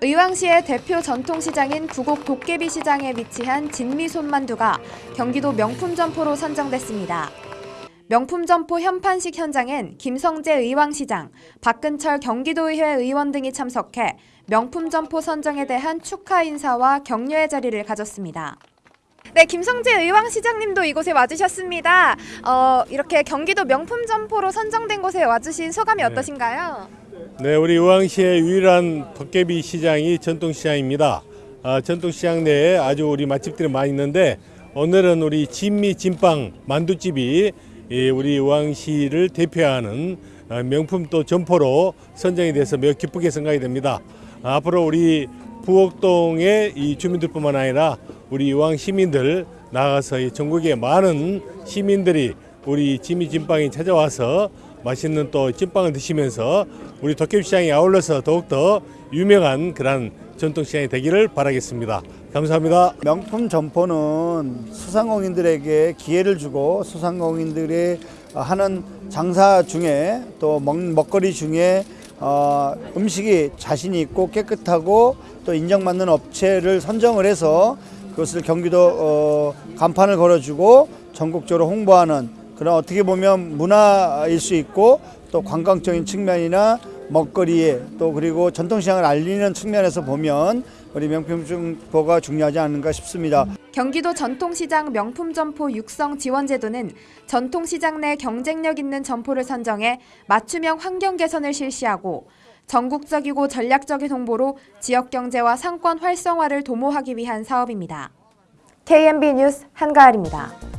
의왕시의 대표 전통시장인 구곡 도깨비 시장에 위치한 진미 손만두가 경기도 명품 점포로 선정됐습니다. 명품 점포 현판식 현장엔 김성재 의왕시장, 박근철 경기도의회 의원 등이 참석해 명품 점포 선정에 대한 축하 인사와 격려의 자리를 가졌습니다. 네, 김성재 의왕시장님도 이곳에 와주셨습니다. 어, 이렇게 경기도 명품 점포로 선정된 곳에 와주신 소감이 어떠신가요? 네, 우리 의왕시의 유일한 도깨비 시장이 전통시장입니다. 아, 전통시장 내에 아주 우리 맛집들이 많이 있는데 오늘은 우리 진미 진빵 만두집이 이 우리 의왕시를 대표하는 어, 명품 또 점포로 선정이 돼서 매우 기쁘게 생각이 됩니다. 아, 앞으로 우리 부곡동의 이 주민들뿐만 아니라 우리 의왕 시민들 나가서 이 전국의 많은 시민들이 우리 진미 진빵이 찾아와서 맛있는 또 찐빵을 드시면서 우리 도깨비시장에 아울러서 더욱더 유명한 그런 전통시장이 되기를 바라겠습니다. 감사합니다. 명품 점포는 소상공인들에게 기회를 주고 소상공인들이 하는 장사 중에 또 먹, 먹거리 중에 어, 음식이 자신이 있고 깨끗하고 또 인정받는 업체를 선정을 해서 그것을 경기도 어, 간판을 걸어주고 전국적으로 홍보하는 그런 어떻게 보면 문화일 수 있고 또 관광적인 측면이나 먹거리에 또 그리고 전통시장을 알리는 측면에서 보면 우리 명품 점포가 중요하지 않은가 싶습니다. 경기도 전통시장 명품 점포 육성 지원 제도는 전통시장 내 경쟁력 있는 점포를 선정해 맞춤형 환경 개선을 실시하고 전국적이고 전략적인 홍보로 지역 경제와 상권 활성화를 도모하기 위한 사업입니다. KMB 뉴스 한가을입니다.